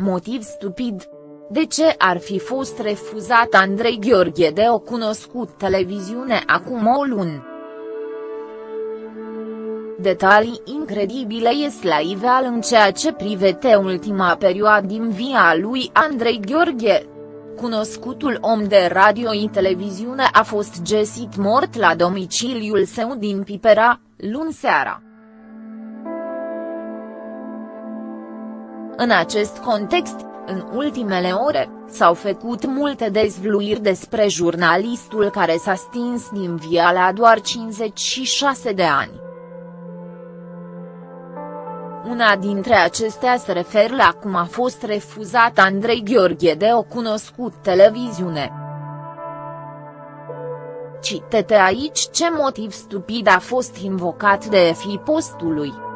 Motiv stupid. De ce ar fi fost refuzat Andrei Gheorghe de o cunoscut televiziune acum o lună? Detalii incredibile ies la iveal în ceea ce privete ultima perioadă din via lui Andrei Gheorghe. Cunoscutul om de radio și televiziune a fost găsit mort la domiciliul său din Pipera, luni seara. În acest context, în ultimele ore, s-au făcut multe dezvluiri despre jurnalistul care s-a stins din via la doar 56 de ani. Una dintre acestea se referă la cum a fost refuzat Andrei Gheorghe de o cunoscut televiziune. Citete aici ce motiv stupid a fost invocat de fi postului.